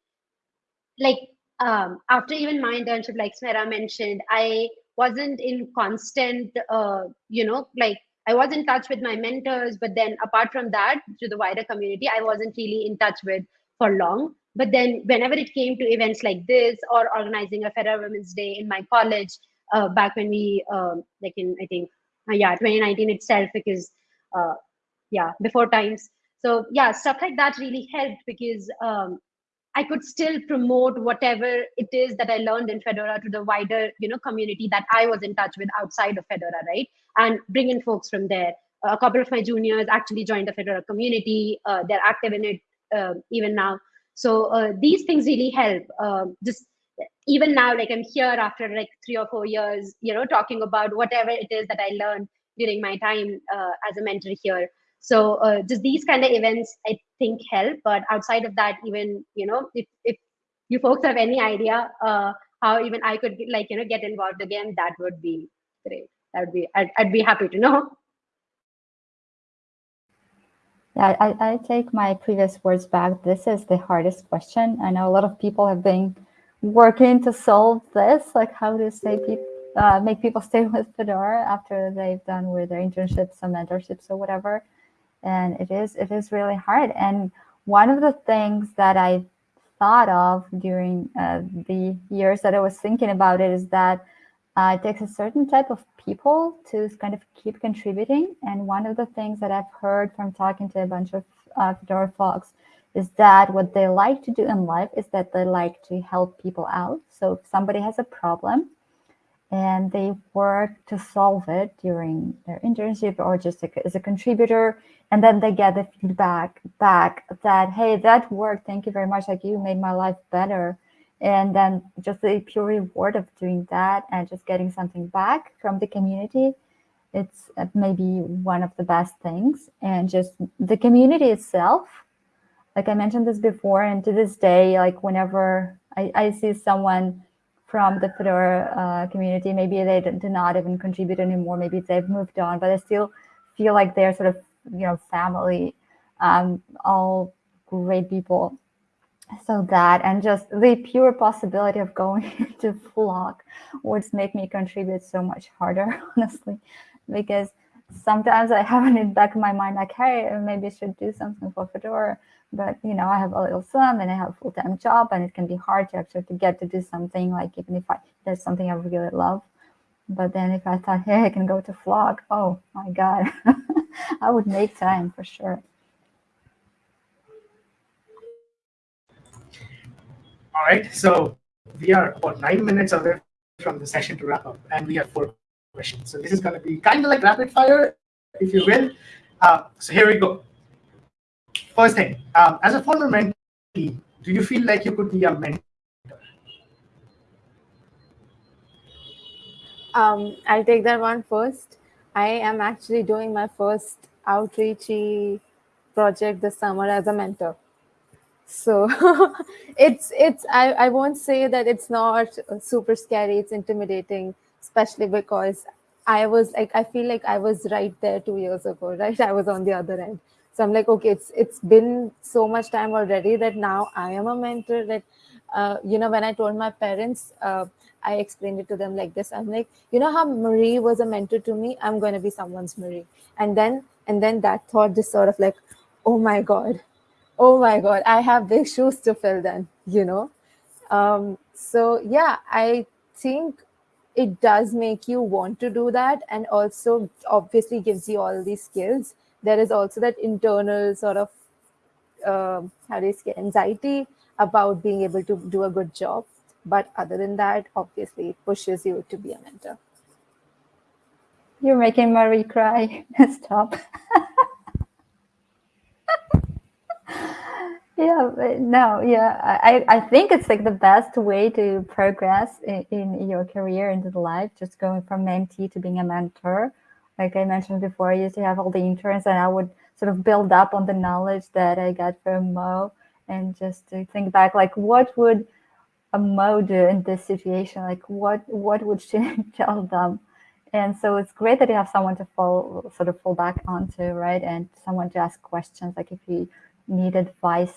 S3: like um, after even my internship like smera mentioned i wasn't in constant uh, you know like i was in touch with my mentors but then apart from that to the wider community i wasn't really in touch with for long. But then whenever it came to events like this or organizing a fedora women's day in my college uh, back when we um, like in i think uh, yeah 2019 itself because uh, yeah before times. So yeah stuff like that really helped because um, I could still promote whatever it is that I learned in Fedora to the wider, you know, community that I was in touch with outside of Fedora, right? And bring in folks from there. A couple of my juniors actually joined the Fedora community. Uh, they're active in it uh, even now. So uh, these things really help. Um, just even now, like I'm here after like three or four years, you know, talking about whatever it is that I learned during my time uh, as a mentor here. So uh, just these kind of events, I think help. But outside of that, even you know, if if you folks have any idea uh, how even I could like you know get involved again, that would be great. That would be I'd, I'd be happy to know.
S4: Yeah, I, I take my previous words back. This is the hardest question. I know a lot of people have been working to solve this, like how to stay people, uh, make people stay with Fedora after they've done with their internships and mentorships or whatever and it is it is really hard. And one of the things that i thought of during uh, the years that i was thinking about it is that uh, it takes a certain type of people to kind of keep contributing. And one of the things that i've heard from talking to a bunch of uh, fedora folks is that what they like to do in life is that they like to help people out. So if somebody has a problem and they work to solve it during their internship or just as a contributor. And then they get the feedback back that hey that worked thank you very much. Like you made my life better. And then just the pure reward of doing that and just getting something back from the community it's uh, maybe one of the best things. And just the community itself like i mentioned this before and to this day like whenever i, I see someone from the Fedora uh, community. Maybe they do not even contribute anymore. Maybe they've moved on, but I still feel like they're sort of, you know, family, um, all great people. So that and just the pure possibility of going to flock would make me contribute so much harder, honestly, because sometimes I have in the back of my mind like, hey, maybe I should do something for Fedora but you know, I have a little son and I have a full-time job and it can be hard to actually to get to do something like even if I there's something I really love. But then if I thought, hey, I can go to flock oh my God, I would make time for sure.
S1: All right, so we are about nine minutes away from the session to wrap up, and we have four questions. So this is going to be kind of like rapid fire, if you will. Uh, so here we go. First thing, um, as a former mentee, do you feel like you could be a mentor?
S2: Um, I'll take that one first. I am actually doing my first outreachy project this summer as a mentor. So it's it's I, I won't say that it's not super scary, it's intimidating, especially because I was like I feel like I was right there two years ago, right? I was on the other end so i'm like okay it's it's been so much time already that now i am a mentor that uh, you know when i told my parents uh, i explained it to them like this. I'm like you know how marie was a mentor to me? I'm going to be someone's marie. And then and then that thought just sort of like oh my god oh my god i have big shoes to fill then you know? Um, so yeah i think it does make you want to do that and also obviously gives you all these skills there is also that internal sort of uh, how do you say anxiety about being able to do a good job but other than that obviously it pushes you to be a mentor
S4: you're making Marie cry. Stop. yeah, no, yeah. I, I think it's like the best way to progress in, in your career into the life, just going from mentee to being a mentor. Like I mentioned before, I used to have all the interns and I would sort of build up on the knowledge that I got from Mo and just to think back, like what would a Mo do in this situation? Like what, what would she tell them? and so it's great that you have someone to fall sort of fall back onto right and someone to ask questions like if you need advice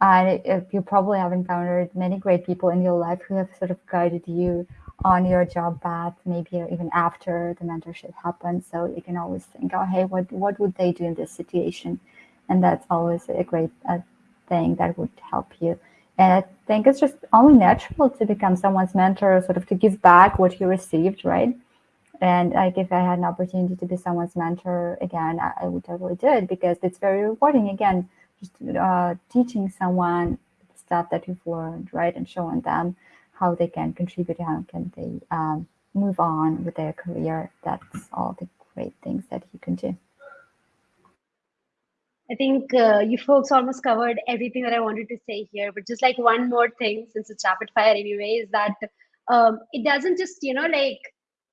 S4: and you probably have encountered many great people in your life who have sort of guided you on your job path maybe even after the mentorship happens so you can always think oh hey what what would they do in this situation? And that's always a great uh, thing that would help you. And i think it's just only natural to become someone's mentor sort of to give back what you received right? And like if I had an opportunity to be someone's mentor again, I, I would totally do it because it's very rewarding. Again, just uh, teaching someone stuff that you've learned, right, and showing them how they can contribute, how can they um, move on with their career. That's all the great things that you can do.
S3: I think uh, you folks almost covered everything that I wanted to say here, but just like one more thing, since it's rapid fire anyway, is that um, it doesn't just, you know, like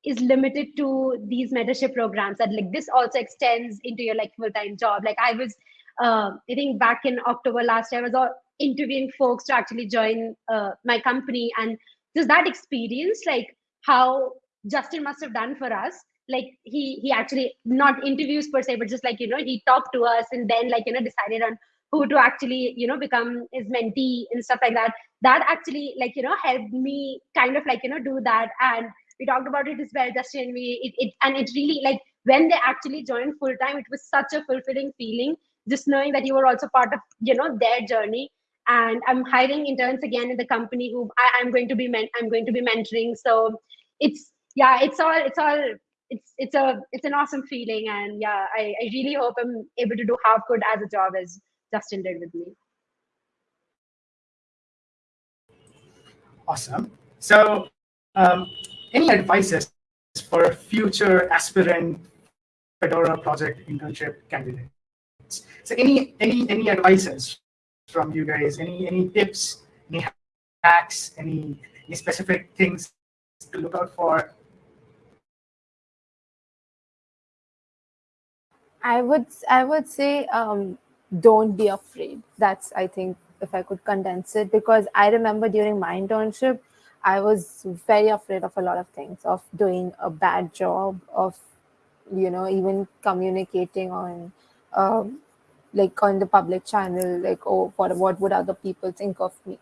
S3: is limited to these mentorship programs that like this also extends into your like full-time job like i was uh, i think back in october last year i was all interviewing folks to actually join uh, my company. And just that experience like how justin must have done for us like he he actually not interviews per se but just like you know he talked to us and then like you know decided on who to actually you know become his mentee and stuff like that. That actually like you know helped me kind of like you know do that. And we talked about it as well justin. We it, it and it really like when they actually joined full time it was such a fulfilling feeling just knowing that you were also part of you know their journey and i'm hiring interns again in the company who I, am going to be men- i'm going to be mentoring. So it's yeah it's all it's all it's it's a it's an awesome feeling. And yeah i, I really hope i'm able to do half good as a job as justin did with me.
S1: Awesome. So um, any advices for future aspirant Fedora project internship candidates? So any any any advices from you guys? Any any tips? Any hacks? Any any specific things to look out for?
S2: I would I would say um, don't be afraid. That's I think if I could condense it because I remember during my internship I was very afraid of a lot of things, of doing a bad job, of you know even communicating on um, like on the public channel, like oh what what would other people think of me?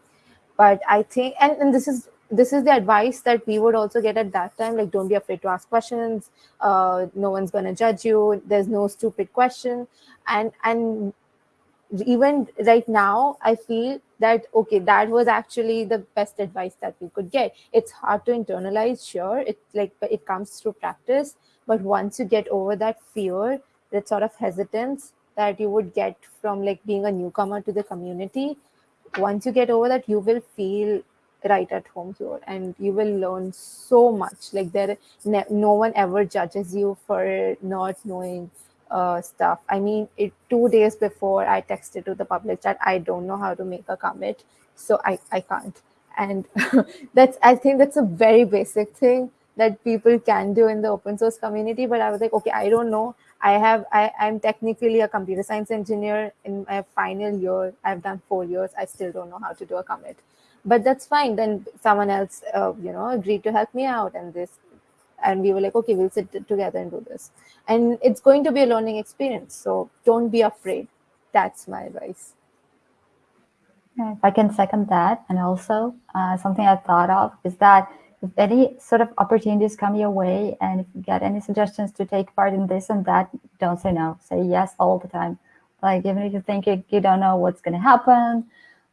S2: But I think and, and this is this is the advice that we would also get at that time like don't be afraid to ask questions. Uh, no one's to judge you. There's no stupid question. And and even right now i feel that okay that was actually the best advice that we could get. It's hard to internalize sure it's like it comes through practice. But once you get over that fear that sort of hesitance that you would get from like being a newcomer to the community once you get over that you will feel right at home here and you will learn so much like there no one ever judges you for not knowing uh, stuff. I mean, it two days before I texted to the public chat, I don't know how to make a commit, so I, I can't. And that's I think that's a very basic thing that people can do in the open source community. But I was like, okay, I don't know. I have I, I'm technically a computer science engineer in my final year. I've done four years. I still don't know how to do a commit. But that's fine. Then someone else, uh, you know, agreed to help me out, and this and we were like okay we'll sit together and do this and it's going to be a learning experience so don't be afraid that's my advice
S4: if i can second that and also uh, something i thought of is that if any sort of opportunities come your way and if you get any suggestions to take part in this and that don't say no say yes all the time like even if you think you, you don't know what's going to happen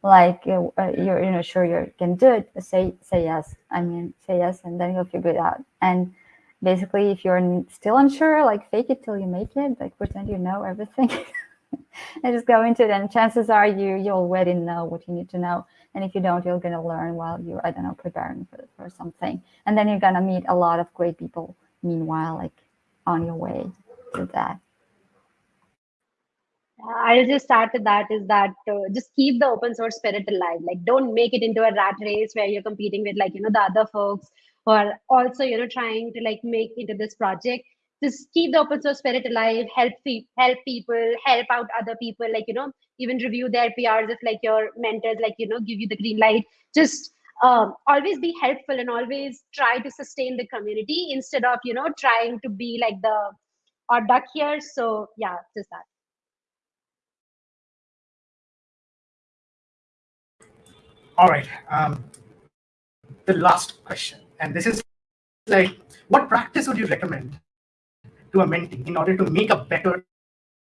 S4: like uh, uh, you're you know sure you can do it, say say yes. I mean say yes, and then you'll figure it out. And basically, if you're still unsure, like fake it till you make it. Like pretend you know everything. and just go into it and chances are you you already know what you need to know. And if you don't you're going to learn while you're i don't know preparing for, for something. And then you're going to meet a lot of great people meanwhile like on your way to that.
S3: I'll just start with that is that uh, just keep the open source spirit alive. Like, don't make it into a rat race where you're competing with like you know the other folks who are also you know trying to like make into this project just keep the open source spirit alive help help people help out other people like you know even review their prs if like your mentors like you know give you the green light. Just um, always be helpful and always try to sustain the community instead of you know trying to be like the odd duck here. So yeah just that.
S1: All right um, the last question. And this is like what practice would you recommend to a mentee in order to make a better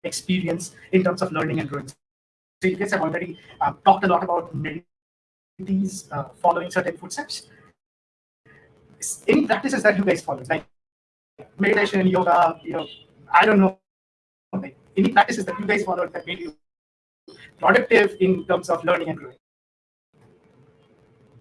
S1: experience in terms of learning and growing. So you guys have already uh, talked a lot about mentees uh, following certain footsteps. Any practices that you guys follow, like meditation, yoga, you know, I don't know, like any practices that you guys follow that made you productive in terms of learning and growing?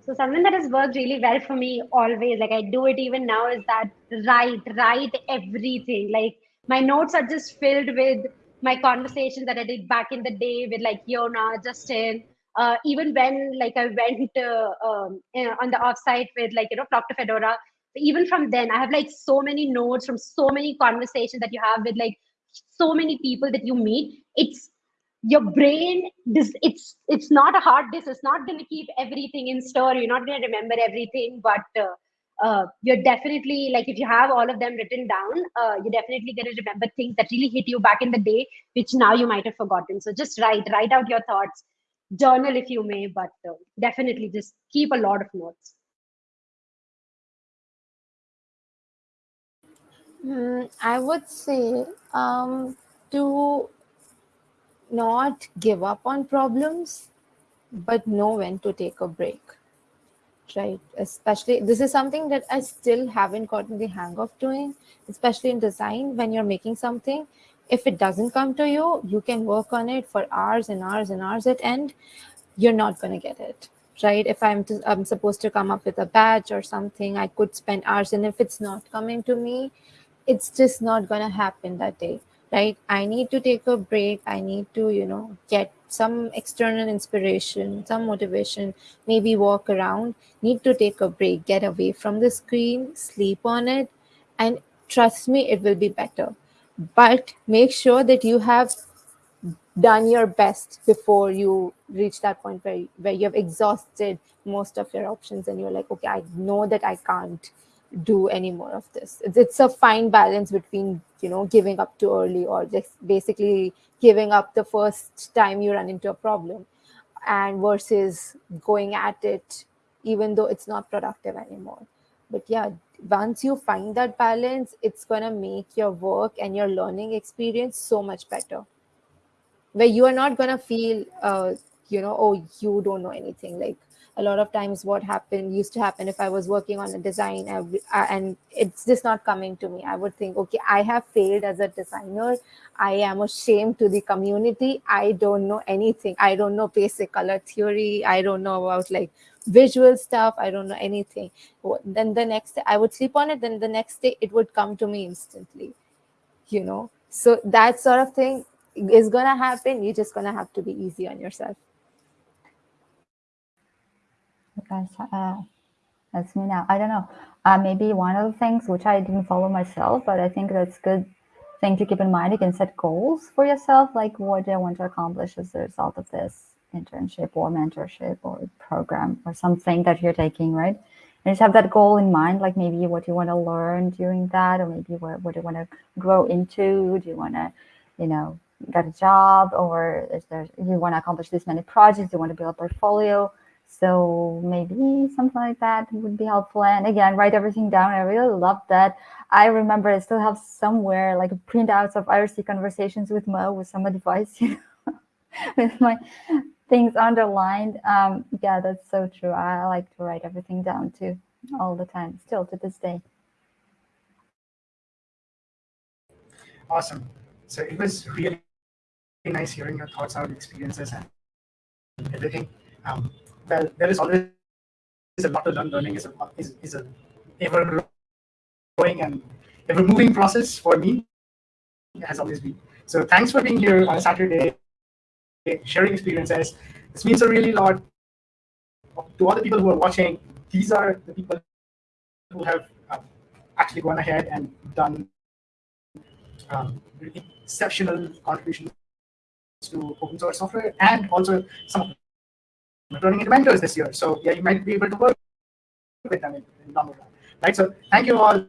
S3: So something that has worked really well for me always, like I do it even now, is that write, write everything. Like my notes are just filled with my conversations that I did back in the day with like Jona, Justin. Uh, even when like I went uh, um, on the offsite with like you know Dr. Fedora, even from then I have like so many notes from so many conversations that you have with like so many people that you meet. It's your brain this it's it's not a hard disk. It's not going to keep everything in store. You're not going to remember everything but uh, uh, you're definitely like if you have all of them written down uh, you're definitely going to remember things that really hit you back in the day which now you might have forgotten. So just write write out your thoughts. Journal if you may but uh, definitely just keep a lot of notes.
S2: Mm, i would say um, to not give up on problems, but know when to take a break. Right. Especially, this is something that I still haven't gotten the hang of doing, especially in design. When you're making something, if it doesn't come to you, you can work on it for hours and hours and hours at end. You're not going to get it. Right. If I'm, to, I'm supposed to come up with a badge or something, I could spend hours. And if it's not coming to me, it's just not going to happen that day right i need to take a break. I need to you know get some external inspiration some motivation maybe walk around. Need to take a break get away from the screen sleep on it. And trust me it will be better. But make sure that you have done your best before you reach that point where, where you have exhausted most of your options and you're like okay i know that i can't do any more of this. It's, it's a fine balance between you know giving up too early or just basically giving up the first time you run into a problem and versus going at it even though it's not productive anymore. But yeah once you find that balance it's going to make your work and your learning experience so much better. Where you are not going to feel uh, you know oh you don't know anything like a lot of times what happened used to happen if i was working on a design uh, and it's just not coming to me. I would think okay i have failed as a designer. I am ashamed to the community. I don't know anything. I don't know basic color theory. I don't know about like visual stuff. I don't know anything. Then the next day i would sleep on it. Then the next day it would come to me instantly you know? So that sort of thing is gonna happen. You're just gonna have to be easy on yourself
S4: uh, that's me now. I don't know. Uh, maybe one of the things which I didn't follow myself, but I think that's good thing to keep in mind. You can set goals for yourself, like what do I want to accomplish as a result of this internship or mentorship or program or something that you're taking, right? And just have that goal in mind, like maybe what you want to learn during that, or maybe what, what you want to grow into. Do you want to, you know, get a job, or is there you want to accomplish this many projects? You want to build a portfolio? So maybe something like that would be helpful. And again, write everything down. I really love that. I remember I still have somewhere like printouts of IRC conversations with Mo with some advice, you know, with my things underlined. Um, yeah, that's so true. I like to write everything down too, all the time, still to this day.
S1: Awesome. So it was really nice hearing your thoughts on experiences and everything. Um, well, there is always a lot learn. Learning is a is, is a ever growing and ever moving process for me. It has always been. So thanks for being here on a Saturday, sharing experiences. This means a really lot to all the people who are watching. These are the people who have uh, actually gone ahead and done um, exceptional contributions to open source software and also some them into mentors this year. So yeah, you might be able to work with them in, in run. Right. So thank you all.